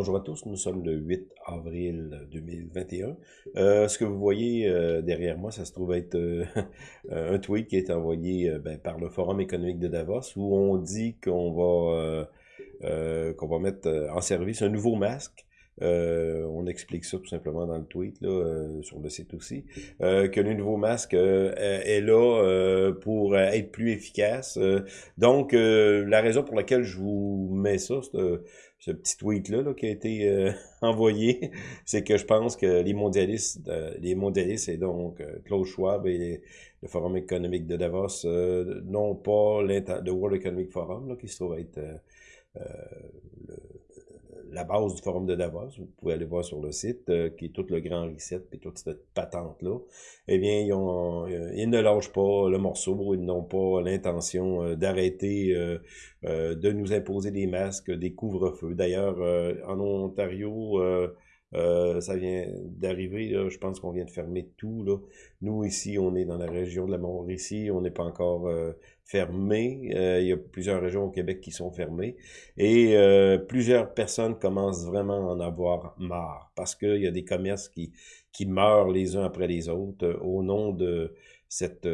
Bonjour à tous, nous sommes le 8 avril 2021. Euh, ce que vous voyez euh, derrière moi, ça se trouve être euh, un tweet qui été envoyé ben, par le Forum économique de Davos où on dit qu'on va, qu'on va mettre en service un nouveau masque euh, on explique ça tout simplement dans le tweet, là, euh, sur le site aussi, euh, que le nouveau masque est là pour être plus efficace. donc, la raison pour laquelle je vous mets ça, ce petit tweet-là là, qui a été envoyé, c'est que je pense que les mondialistes, les mondialistes et donc Klaus Schwab et le Forum économique de Davos n'ont pas le World Economic Forum, là, qui se trouve être le la base du forum de Davos, vous pouvez aller voir sur le site, euh, qui est tout le grand reset, et toute cette patente-là, eh bien, ils, euh, ne lâchent pas le morceau, ils n'ont pas l'intention euh, d'arrêter de nous imposer des masques, des couvre-feux. D'ailleurs, en Ontario, ça vient d'arriver, je pense qu'on vient de fermer tout. Là. Nous, ici, on est dans la région de la Mauricie, on n'est pas encore Euh, il y a plusieurs régions au Québec qui sont fermées. Et plusieurs personnes commencent vraiment à en avoir marre, parce qu'il y a des commerces qui, qui meurent les uns après les autres au nom de cette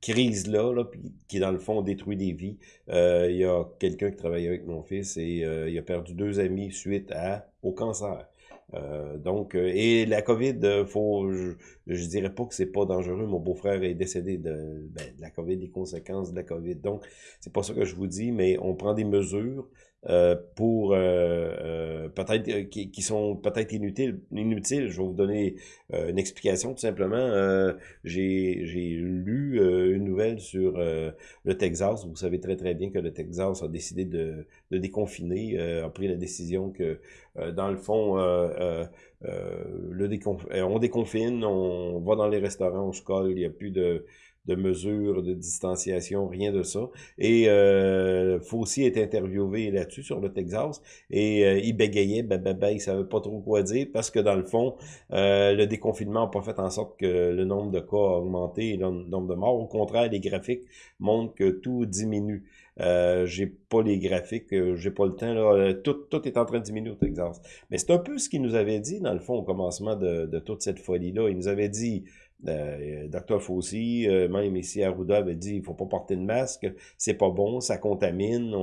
crise-là, là, qui dans le fond détruit des vies. Euh, il y a quelqu'un qui travaille avec mon fils et euh, il a perdu deux amis suite à au cancer. Euh, donc, et la COVID, faut, je, je dirais pas que c'est pas dangereux. Mon beau-frère est décédé de, ben, de la COVID, des conséquences de la COVID. Donc, c'est pas ça que je vous dis, mais on prend des mesures euh, pour euh, euh, peut-être qui, qui, sont peut-être inutiles. Inutiles. Je vais vous donner une explication tout simplement. J'ai lu une nouvelle sur le Texas. Vous savez très très bien que le Texas a décidé de, de déconfiner, a pris la décision que dans le fond, le on déconfine, on va dans les restaurants, on se colle, il n'y a plus de de mesures de distanciation, rien de ça. Et euh, Fauci est interviewé là-dessus sur le Texas et euh, il bégayait, ben, ben, ben, il savait pas trop quoi dire parce que dans le fond, euh, le déconfinement n'a pas fait en sorte que le nombre de cas a augmenté et le nombre de morts. Au contraire, les graphiques montrent que tout diminue. Euh, j'ai pas les graphiques, euh, j'ai pas le temps. Là. Tout, tout est en train de diminuer au Texas. Mais c'est un peu ce qu'il nous avait dit, dans le fond, au commencement de, de toute cette folie-là. Il nous avait dit euh, Dr. Fauci, euh, même ici Arruda, avait dit il faut pas porter de masque, c'est pas bon, ça contamine,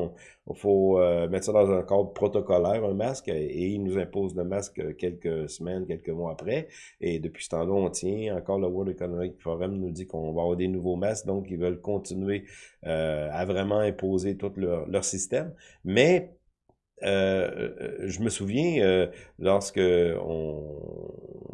il faut euh, mettre ça dans un cadre protocolaire, un masque, et il nous impose le masque quelques semaines, quelques mois après. Et depuis ce temps-là, on tient. Encore le World Economic Forum nous dit qu'on va avoir des nouveaux masques, donc ils veulent continuer à vraiment imposer tout leur, leur système. Mais euh, je me souviens, lorsque on,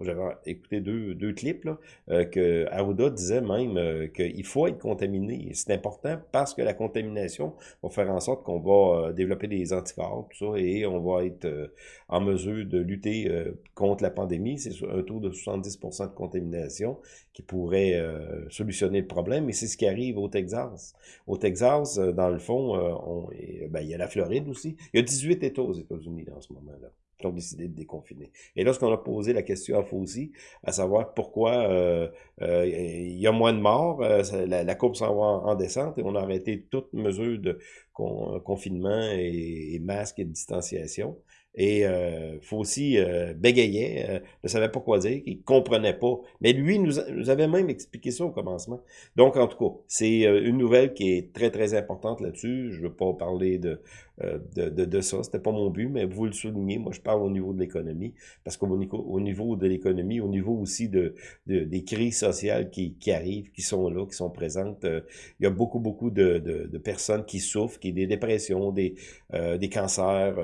j'avais écouté deux, deux clips, là, euh, que Aouda disait même euh, qu'il faut être contaminé. C'est important parce que la contamination va faire en sorte qu'on va euh, développer des anticorps, tout ça, et on va être en mesure de lutter contre la pandémie. C'est un taux de 70% de contamination qui pourrait solutionner le problème, et c'est ce qui arrive au Texas. Au Texas, dans le fond, on, ben, il y a la Floride aussi. Il y a 18 États aux États-Unis en ce moment-là qui ont décidé de déconfiner. Et lorsqu'on a posé la question à Fauci, à savoir pourquoi euh, euh, il y a moins de morts, euh, la, courbe s'en va en, descente et on a arrêté toute mesure de confinement et, et masque et de distanciation. Et euh, Fauci euh, bégayait, euh, ne savait pas quoi dire, il comprenait pas. Mais lui nous, nous, avait même expliqué ça au commencement. Donc, en tout cas, c'est euh, une nouvelle qui est très, très importante là-dessus. Je veux pas parler de, euh, de, de, de, ça, c'était pas mon but, mais vous le soulignez, moi je parle au niveau de l'économie, parce qu'au au niveau de l'économie, au niveau aussi de, de, des crises sociales qui, qui arrivent, qui sont là, qui sont présentes, il y a beaucoup, beaucoup de, de, de personnes qui souffrent, qui des dépressions, des, des cancers,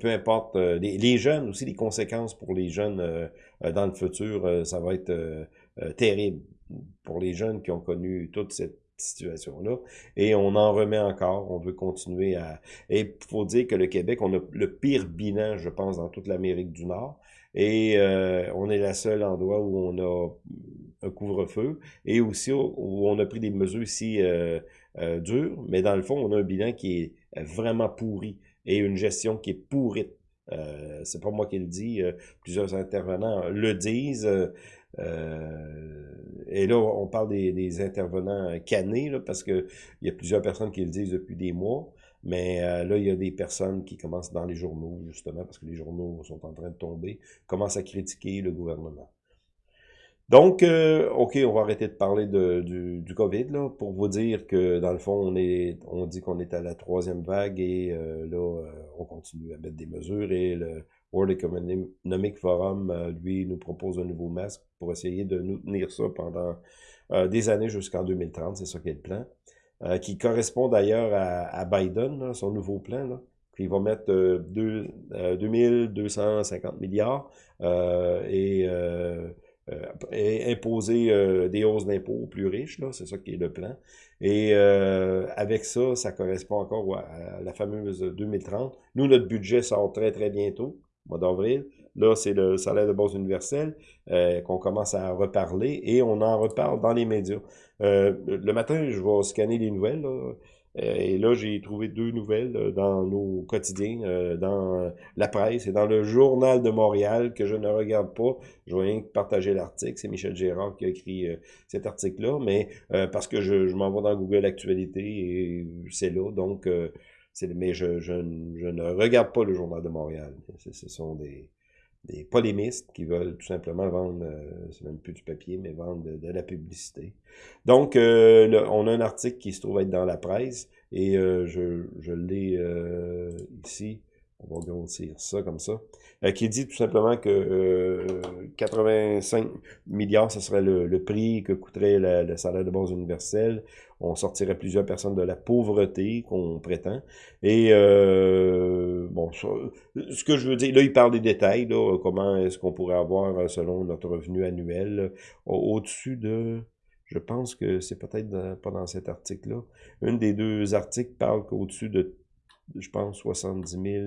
peu importe euh, les, jeunes aussi, les conséquences pour les jeunes euh, euh, dans le futur, ça va être terrible pour les jeunes qui ont connu toute cette situation-là. Et on en remet encore, on veut continuer à... Et il faut dire que le Québec, on a le pire bilan, je pense, dans toute l'Amérique du Nord. Et on est la seule endroit où on a un couvre-feu et aussi où on a pris des mesures si dures, mais dans le fond, on a un bilan qui est vraiment pourri et une gestion qui est pourrite. Euh, c'est pas moi qui le dis, euh, plusieurs intervenants le disent. Euh, et là, on parle des, intervenants canés, là, parce que il y a plusieurs personnes qui le disent depuis des mois. Mais euh, là, il y a des personnes qui commencent dans les journaux, justement, parce que les journaux sont en train de tomber, commencent à critiquer le gouvernement. Donc, euh, OK, on va arrêter de parler de, du, du, COVID, là, pour vous dire que, dans le fond, on est on dit qu'on est à la troisième vague et euh, là, euh, on continue à mettre des mesures et le World Economic Forum, lui, nous propose un nouveau masque pour essayer de nous tenir ça pendant des années jusqu'en 2030, c'est ça qui est le plan, qui correspond d'ailleurs à, Biden, son nouveau plan, là, il va mettre deux, 2250 milliards et euh, imposer euh, des hausses d'impôts aux plus riches, là, c'est ça qui est le plan. Et euh, avec ça, ça correspond encore à la fameuse 2030. Nous, notre budget sort très, très bientôt, mois d'avril. Là, c'est le salaire de base universel qu'on commence à reparler et on en reparle dans les médias. le matin, je vais scanner les nouvelles. Là. Euh, et là, j'ai trouvé deux nouvelles euh, dans nos quotidiens, euh, dans la presse et dans le Journal de Montréal que je ne regarde pas. Je vais rien que partager l'article. C'est Michel Gérard qui a écrit cet article-là, mais parce que je, je m'en vais dans Google Actualité et c'est là. Donc, mais je, je, je, ne regarde pas le Journal de Montréal. Ce sont des, des polémistes qui veulent tout simplement vendre, euh, c'est même plus du papier, mais vendre de, la publicité. Donc, euh, on a un article qui se trouve être dans la presse, et euh, je, je l'ai ici, on va grossir ça comme ça, qui dit tout simplement que 85 milliards, ce serait le, prix que coûterait le salaire de base universel on sortirait plusieurs personnes de la pauvreté qu'on prétend. Et euh, bon, ce que je veux dire, là, il parle des détails, là, comment est-ce qu'on pourrait avoir, euh, selon notre revenu annuel, au-dessus de, je pense que c'est peut-être pas dans cet article-là, une des deux articles parle qu'au-dessus de, je pense, 70 000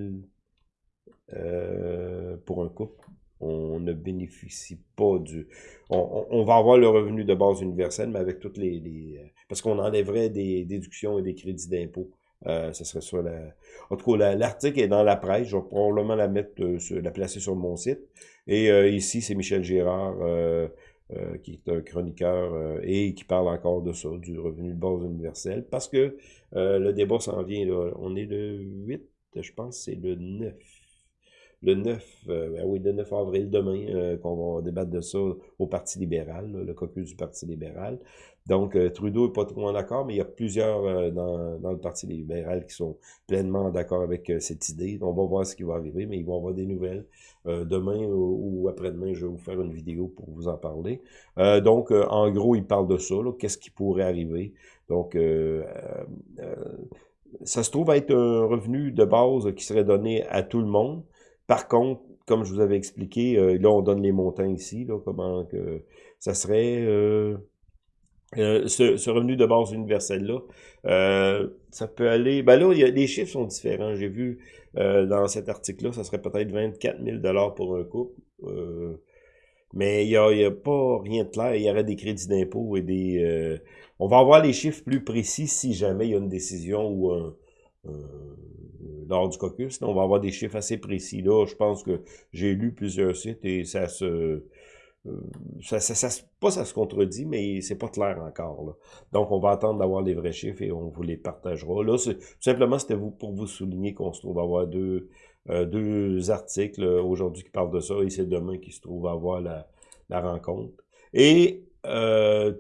euh, pour un couple on ne bénéficie pas du... On, va avoir le revenu de base universel, mais avec toutes les... Euh, parce qu'on enlèverait des déductions et des crédits d'impôt. Euh, ce serait ça la... En tout cas, l'article est dans la presse. Je vais probablement la mettre, euh, la placer sur mon site. Et ici, c'est Michel Gérard, qui est un chroniqueur et qui parle encore de ça, du revenu de base universel. Parce que le débat s'en vient, là. On est le 8, je pense, c'est le 9 le 9, euh, ben oui, le 9 avril, demain, euh, qu'on va débattre de ça au Parti libéral, le caucus du Parti libéral. Donc, euh, Trudeau est pas trop en accord, mais il y a plusieurs dans, dans le Parti libéral qui sont pleinement d'accord avec cette idée. On va voir ce qui va arriver, mais ils vont avoir des nouvelles. demain ou, après-demain, je vais vous faire une vidéo pour vous en parler. donc, en gros, il parle de ça, qu'est-ce qui pourrait arriver. Donc, ça se trouve être un revenu de base qui serait donné à tout le monde. Par contre, comme je vous avais expliqué, euh, là, on donne les montants ici, là, comment que ça serait... Euh, euh, ce, revenu de base universel-là, ça peut aller... Ben là, les chiffres sont différents. J'ai vu dans cet article-là, ça serait peut-être 24 000 pour un couple. mais il n'y a, y a, pas rien de clair. Il y aurait des crédits d'impôt et des... on va avoir les chiffres plus précis si jamais il y a une décision ou un lors du caucus. on va avoir des chiffres assez précis. Là, je pense que j'ai lu plusieurs sites et ça se... Euh, ça, ça, pas ça se contredit, mais c'est pas clair encore. Là. Donc, on va attendre d'avoir les vrais chiffres et on vous les partagera. Là, simplement, c'était vous pour vous souligner qu'on se trouve à avoir deux, euh, deux articles euh, aujourd'hui qui parlent de ça et c'est demain qui se trouve à avoir la, la rencontre. Et euh,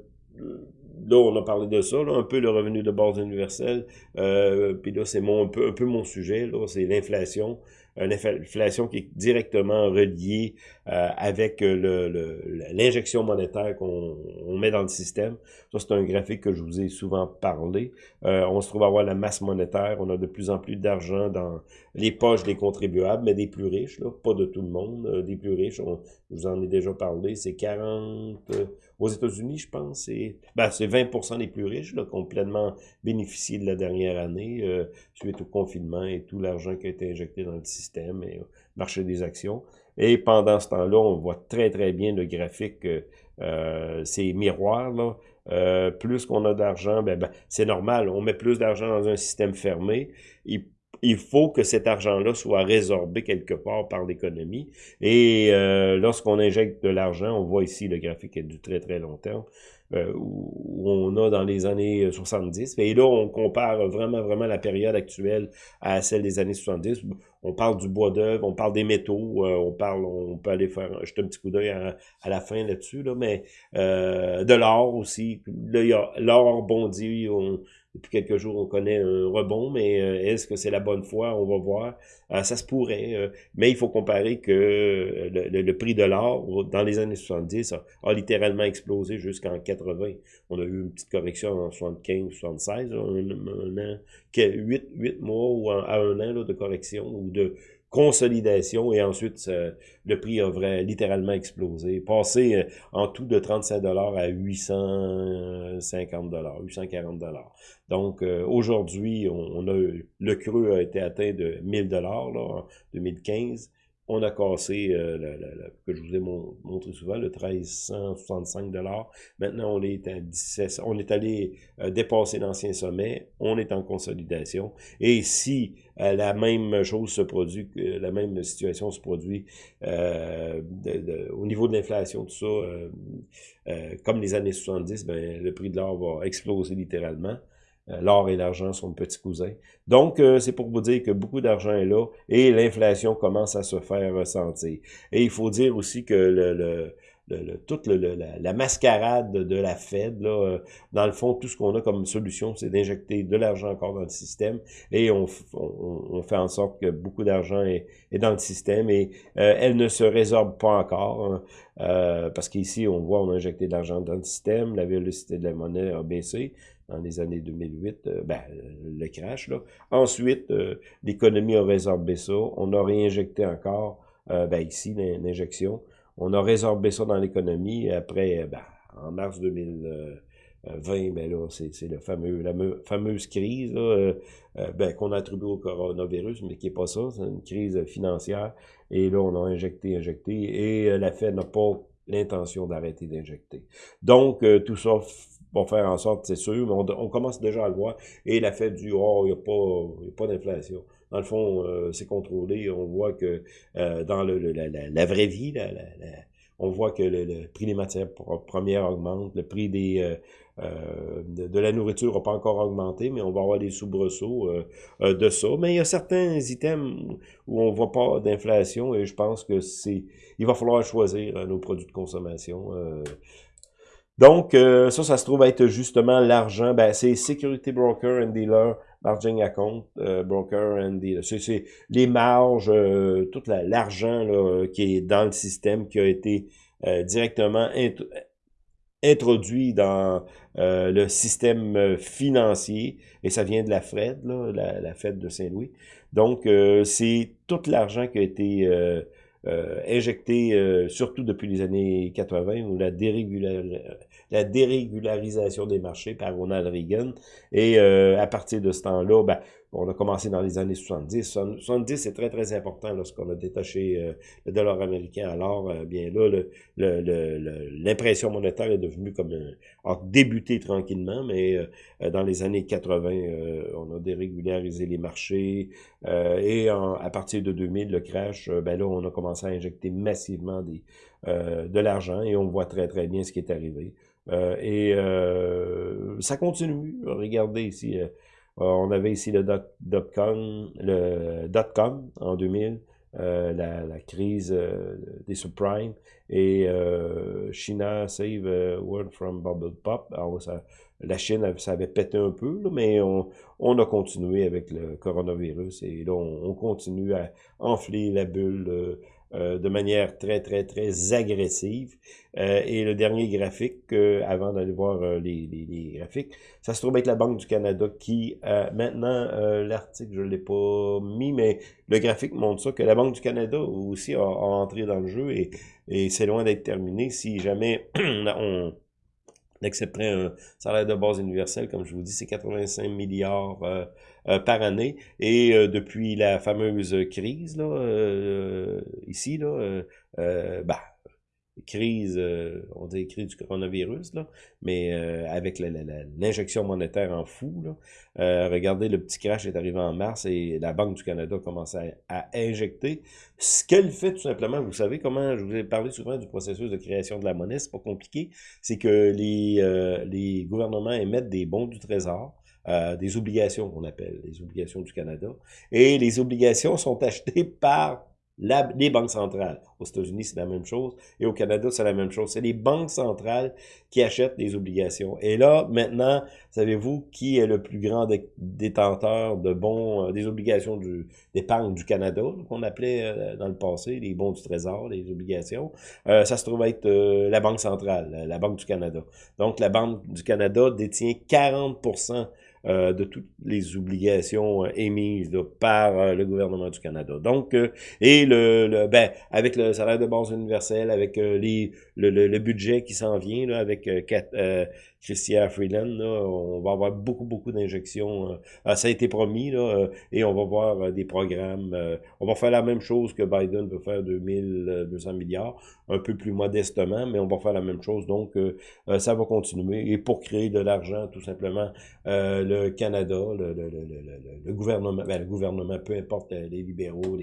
là, on a parlé de ça, un peu le revenu de base universel. Euh, puis là, c'est mon, un, peu, un peu mon sujet, là, c'est l'inflation une inflation qui est directement reliée euh, avec euh, l'injection monétaire qu'on met dans le système. Ça, c'est un graphique que je vous ai souvent parlé. Euh, on se trouve à avoir la masse monétaire. On a de plus en plus d'argent dans les poches des contribuables, mais des plus riches, là, pas de tout le monde, des plus riches. On, je vous en ai déjà parlé. C'est 40... aux États-Unis, je pense, c'est ben, 20% des plus riches là, qui ont pleinement bénéficié de la dernière année suite au confinement et tout l'argent qui a été injecté dans le système et marché des actions. Et pendant ce temps-là, on voit très très bien le graphique, euh, ces miroirs là. Euh, plus qu'on a d'argent, ben, ben, c'est normal, on met plus d'argent dans un système fermé. Il, il faut que cet argent-là soit résorbé quelque part par l'économie. Et euh, lorsqu'on injecte de l'argent, on voit ici le graphique est du très très long terme. Où on a dans les années 70. Et là, on compare vraiment, vraiment la période actuelle à celle des années 70. On parle du bois d'œuvre, on parle des métaux, on parle, on peut aller faire jeter un petit coup d'œil à, la fin là-dessus, là, mais de l'or aussi. L'or rebondit, on, depuis quelques jours, on connaît un rebond, mais euh, est-ce que c'est la bonne fois? On va voir. Euh, ça se pourrait, euh, mais il faut comparer que le, prix de l'or, dans les années 70, a, littéralement explosé jusqu'en 80. On a eu une petite correction en 75, 76, un, an, 8, 8 mois ou à un an de correction ou de consolidation et ensuite le prix a vrai, littéralement explosé, passé euh, en tout de 35 dollars à 850 dollars, 840 dollars. Donc euh, aujourd'hui, on, a le creux a été atteint de 1000 dollars en 2015 on a cassé, euh, que je vous ai montré souvent, le 1365 Maintenant, on est à 17, on est allé euh, dépasser l'ancien sommet, on est en consolidation. Et si euh, la même chose se produit, la même situation se produit au niveau de l'inflation, tout ça, comme les années 70, ben, le prix de l'or va exploser littéralement. Euh, l'or et l'argent sont petits cousins. Donc, euh, c'est pour vous dire que beaucoup d'argent est là et l'inflation commence à se faire ressentir. Et il faut dire aussi que le, le, le, toute la, mascarade de la Fed, là, euh, dans le fond, tout ce qu'on a comme solution, c'est d'injecter de l'argent encore dans le système et on, on, fait en sorte que beaucoup d'argent est, est, dans le système et elle ne se résorbe pas encore hein, parce qu'ici, on voit, on a injecté de l'argent dans le système, la vélocité de la monnaie a baissé, dans les années 2008, euh, ben, le crash. Là. Ensuite, euh, l'économie a résorbé ça. On a réinjecté encore, euh, ben, ici, l'injection. On a résorbé ça dans l'économie. Après, ben, en mars 2020, ben là, c'est le fameux, la fameuse crise ben, qu'on attribue au coronavirus, mais qui n'est pas ça, c'est une crise financière. Et là, on a injecté, injecté, et la Fed n'a pas l'intention d'arrêter d'injecter. Donc, tout ça va faire en sorte, c'est sûr, mais on, commence déjà à le voir. Et la fait du « oh, il n'y a pas, pas d'inflation ». Dans le fond, euh, c'est contrôlé. On voit que euh, dans le, la, vraie vie, on voit que le, prix des matières premières augmente, le prix des euh, de, la nourriture n'a pas encore augmenté, mais on va avoir des soubresauts de ça. Mais il y a certains items où on voit pas d'inflation et je pense que c'est il va falloir choisir nos produits de consommation. Donc, euh, ça, ça se trouve être justement l'argent. Ben, c'est Security Broker and Dealer, Margin Account, euh, Broker and Dealer. C'est les marges, euh, tout l'argent qui est dans le système, qui a été directement introduit dans le système financier, et ça vient de la Fed, là, la, la Fed de Saint-Louis. Donc, c'est tout l'argent qui a été euh, injecté, euh, surtout depuis les années 80, où la, la dérégularisation des marchés par Ronald Reagan. Et euh, à partir de ce temps-là, ben, on a commencé dans les années 70. 70, c'est très, très important lorsqu'on a détaché euh, le dollar américain. Alors, euh, bien là, l'impression monétaire est devenue comme un, a débuté tranquillement, mais euh, dans les années 80, on a dérégularisé les marchés. et à partir de 2000, le crash, ben là, on a commencé à injecter massivement de l'argent et on voit très, très bien ce qui est arrivé. et ça continue. Regardez ici euh, on avait ici le dot-com le dot .com en 2000, euh, la, crise euh, des subprimes et China save world from bubble pop. Alors, ça, la Chine, ça avait pété un peu, mais on, on, a continué avec le coronavirus et là, on, on continue à enfler la bulle euh, de manière très, très, très agressive. Euh, et le dernier graphique, euh, avant d'aller voir les, les, graphiques, ça se trouve être la Banque du Canada qui, maintenant, l'article, je ne l'ai pas mis, mais le graphique montre ça, que la Banque du Canada aussi a, entré dans le jeu et, et c'est loin d'être terminé. Si jamais on accepterait un salaire de base universel, comme je vous dis, c'est 85 milliards euh, par année. Et euh, depuis la fameuse crise, là, euh, ici, là, bah, crise, euh, on dit crise du coronavirus, là, mais euh, avec l'injection monétaire en fou. Là. Euh, regardez, le petit crash est arrivé en mars et la Banque du Canada commence à, à injecter. Ce qu'elle fait tout simplement, vous savez comment, je vous ai parlé souvent du processus de création de la monnaie, c'est pas compliqué, c'est que les, les gouvernements émettent des bons du trésor, euh, des obligations qu'on appelle, les obligations du Canada. Et les obligations sont achetées par les banques centrales. Aux États-Unis, c'est la même chose. Et au Canada, c'est la même chose. C'est les banques centrales qui achètent des obligations. Et là, maintenant, savez-vous qui est le plus grand détenteur de bons, euh, des obligations d'épargne du Canada, qu'on appelait euh, dans le passé les bons du Trésor, les obligations? Euh, ça se trouve être la Banque centrale, la Banque du Canada. Donc, la Banque du Canada détient 40 euh, de toutes les obligations euh, émises là, par euh, le gouvernement du Canada. Donc, euh, et le, le, ben, avec le salaire de base universel, avec les, le, le, le, budget qui s'en vient, là, avec 4, Chrystia Freeland. Là, on va avoir beaucoup, beaucoup d'injections. Euh, ah, ça a été promis, là, euh, et on va voir euh, des programmes. On va faire la même chose que Biden veut faire 2200 milliards, un peu plus modestement, mais on va faire la même chose. Donc, ça va continuer. Et pour créer de l'argent, tout simplement, le Canada, le, le, le, le gouvernement, ben, le gouvernement, peu importe les libéraux,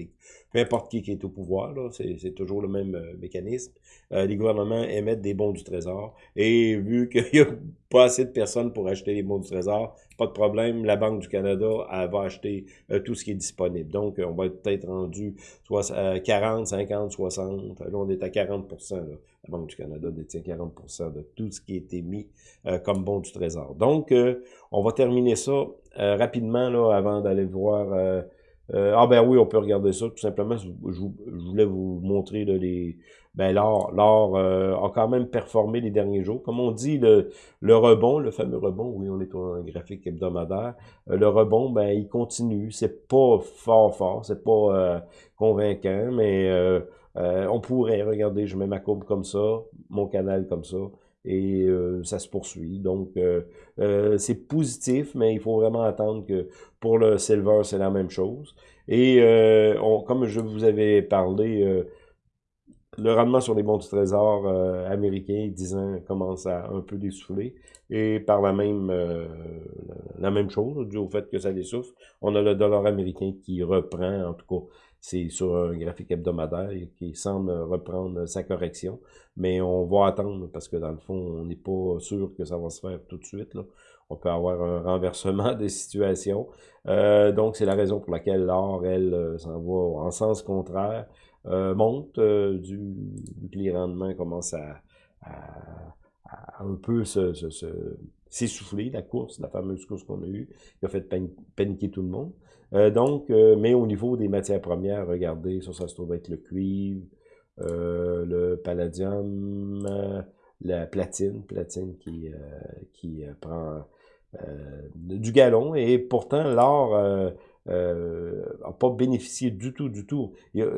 peu importe qui, qui est au pouvoir, c'est toujours le même mécanisme. les gouvernements émettent des bons du trésor. Et vu qu'il y a pas assez de personnes pour acheter les bons du trésor, pas de problème, la Banque du Canada elle va acheter euh, tout ce qui est disponible. Donc, on va être peut-être rendu soit, 40, 50, 60. Là, on est à 40 là. La Banque du Canada détient 40% de tout ce qui a été mis euh, comme bon du trésor. Donc, euh, on va terminer ça rapidement là, avant d'aller voir... ah ben oui, on peut regarder ça. Tout simplement, je, voulais vous montrer les, ben l'or, l'or euh, a quand même performé les derniers jours. Comme on dit, le, le rebond, le fameux rebond, oui, on est sur un graphique hebdomadaire, euh, le rebond, ben il continue. C'est pas fort, fort, c'est pas euh, convaincant, mais on pourrait, regarder, je mets ma courbe comme ça, mon canal comme ça, et ça se poursuit. Donc, c'est positif, mais il faut vraiment attendre que pour le silver, c'est la même chose. Et on, comme je vous avais parlé le rendement sur les bons du trésor euh, américains, 10 ans, commence à un peu dessouffler. Et par la même euh, la même chose, dû au fait que ça dessouffle, on a le dollar américain qui reprend, en tout cas, c'est sur un graphique hebdomadaire qui semble reprendre sa correction. Mais on va attendre parce que dans le fond, on n'est pas sûr que ça va se faire tout de suite. Là. On peut avoir un renversement des situations. Euh, donc, c'est la raison pour laquelle l'or, elle, euh, s'en va en sens contraire. Euh, monte, euh, du, que les rendements commencent à, un peu s'essouffler, la course, la fameuse course qu'on a eue, qui a fait paniquer tout le monde. Euh, donc, mais au niveau des matières premières, regardez, ça, ça se trouve être le cuivre, le palladium, la platine, platine qui, qui prend du galon, et pourtant l'or euh, pas bénéficié du tout, du tout.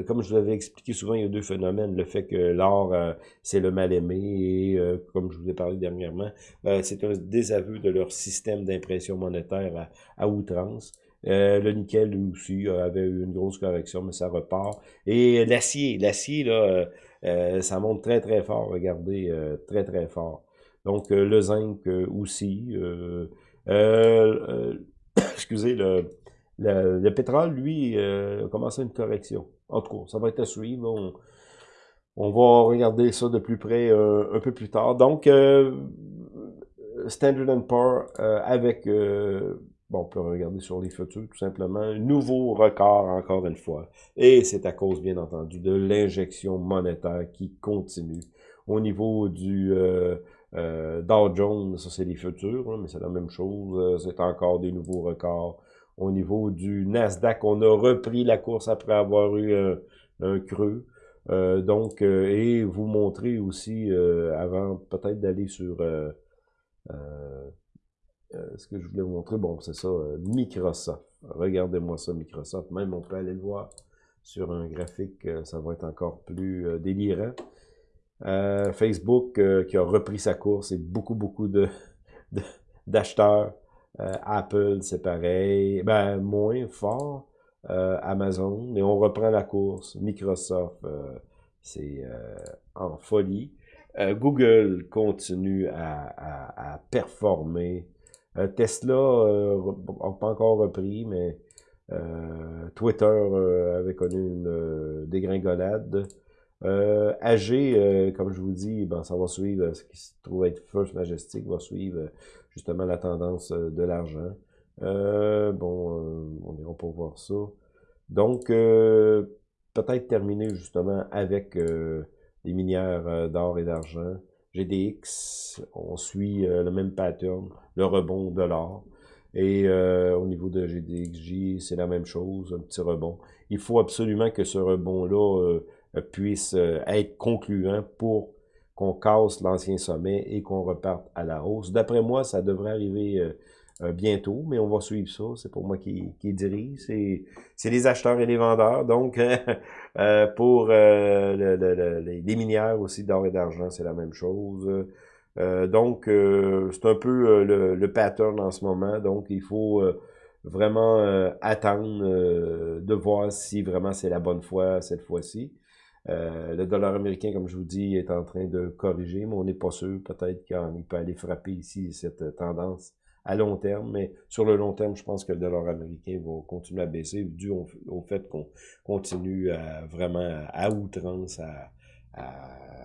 comme je vous l'avais expliqué souvent, il y a deux phénomènes. Le fait que l'or, euh, c'est le mal-aimé, et euh, comme je vous ai parlé dernièrement, euh, c'est un désaveu de leur système d'impression monétaire à, outrance. le nickel, lui aussi, avait eu une grosse correction, mais ça repart. Et l'acier, l'acier, là, ça monte très, très fort, regardez, très, très fort. Donc, le zinc aussi. excusez, le, le, pétrole, lui, euh, a commencé une correction. En tout cas, ça va être à suivre. On, va regarder ça de plus près euh, un peu plus tard. Donc, euh, Standard Poor's euh, avec, bon, on peut regarder sur les futurs tout simplement, nouveau record encore une fois. Et c'est à cause, bien entendu, de l'injection monétaire qui continue. Au niveau du Dow Jones, ça c'est les futurs, hein, mais c'est la même chose. c'est encore des nouveaux records au niveau du Nasdaq. On a repris la course après avoir eu un, creux. Euh, donc, euh, et vous montrer aussi, euh, avant peut-être d'aller sur ce que je voulais vous montrer, bon, c'est ça, Microsoft. Regardez-moi ça, Microsoft. Même on peut aller le voir sur un graphique, ça va être encore plus délirant. Facebook qui a repris sa course et beaucoup, beaucoup de d'acheteurs euh, Apple, c'est pareil. Ben, moins fort. Euh, Amazon, mais on reprend la course. Microsoft, euh, c'est en folie. Google continue à, performer. Tesla n'a pas encore repris, mais Twitter avait connu une dégringolade. Euh, AG, euh, comme je vous dis, ben, ça va suivre, ce qui se trouve être First Majestic, va suivre euh, justement la tendance euh, de l'argent. bon, on ira pas voir ça. Donc, peut-être terminer justement avec les minières d'or et d'argent. GDX, on suit le même pattern, le rebond de l'or. Et au niveau de GDXJ, c'est la même chose, un petit rebond. Il faut absolument que ce rebond-là euh, puisse euh, être concluant pour qu'on casse l'ancien sommet et qu'on reparte à la hausse. D'après moi, ça devrait arriver euh, bientôt, mais on va suivre ça. C'est pour moi qui, qui dirige. C'est les acheteurs et les vendeurs. Donc, pour les minières aussi d'or et d'argent, c'est la même chose. donc, c'est un peu le, le, pattern en ce moment. Donc, il faut vraiment attendre de voir si vraiment c'est la bonne foi cette fois-ci. Euh, le dollar américain, comme je vous dis, est en train de corriger, mais on n'est pas sûr. Peut-être qu'il peut aller frapper ici cette tendance à long terme, mais sur le long terme, je pense que le dollar américain va continuer à baisser dû au, fait qu'on continue à, vraiment à outrance à,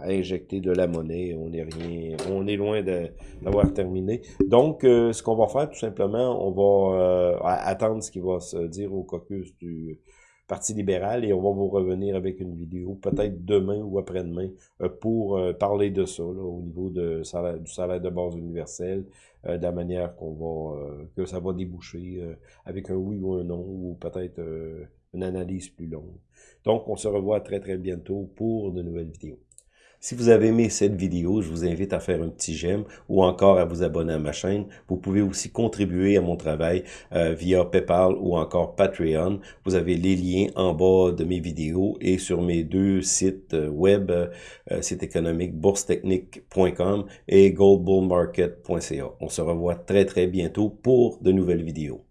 injecter de la monnaie. On est rien, on est loin d'avoir terminé. Donc, euh, ce qu'on va faire, tout simplement, on va euh, attendre ce qui va se dire au caucus du Parti libéral et on va vous revenir avec une vidéo peut-être demain ou après-demain euh, pour euh, parler de ça au niveau du salaire de base universel, euh, de la manière qu'on va que ça va déboucher avec un oui ou un non ou peut-être une analyse plus longue. Donc on se revoit très très bientôt pour de nouvelles vidéos. Si vous avez aimé cette vidéo, je vous invite à faire un petit j'aime ou encore à vous abonner à ma chaîne. Vous pouvez aussi contribuer à mon travail euh, via PayPal ou encore Patreon. Vous avez les liens en bas de mes vidéos et sur mes deux sites euh, web, euh, site économique boursetechnique.com et goldbullmarket.ca. On se revoit très très bientôt pour de nouvelles vidéos.